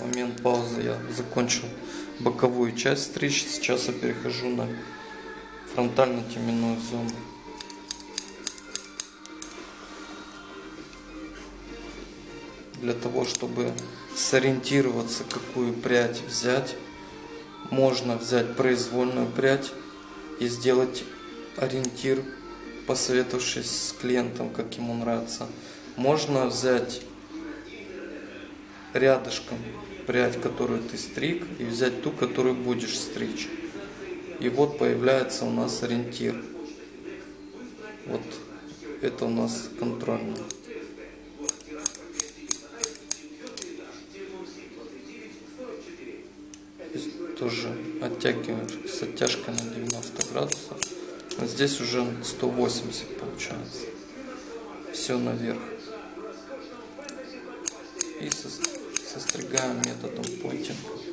момент паузы я закончил боковую часть стричь. Сейчас я перехожу на фронтально-теменную зону. Для того, чтобы сориентироваться, какую прядь взять, можно взять произвольную прядь и сделать ориентир, посоветовавшись с клиентом, как ему нравится. Можно взять рядышком прядь, которую ты стриг, и взять ту, которую будешь стричь. И вот появляется у нас ориентир. Вот это у нас контрольный. Здесь тоже оттягиваем с оттяжкой на 90 градусов. А здесь уже 180 получается. Все наверх. И состригаем методом пойтинга.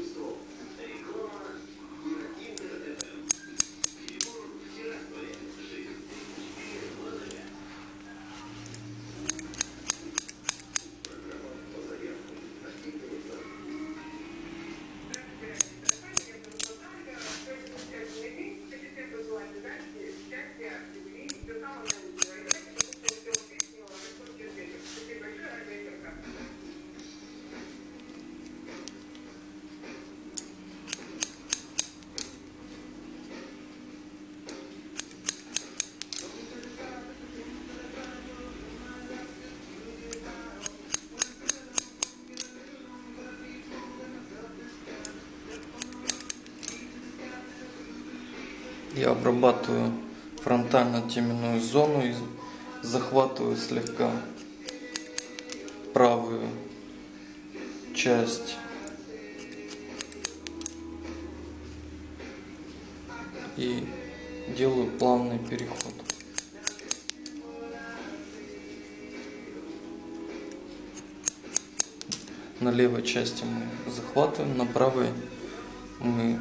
Я обрабатываю фронтально-теменную зону и захватываю слегка правую часть и делаю плавный переход. На левой части мы захватываем, на правой мы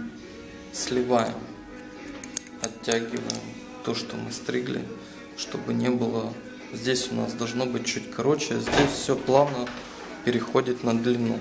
сливаем оттягиваем то, что мы стригли, чтобы не было... Здесь у нас должно быть чуть короче, а здесь все плавно переходит на длину.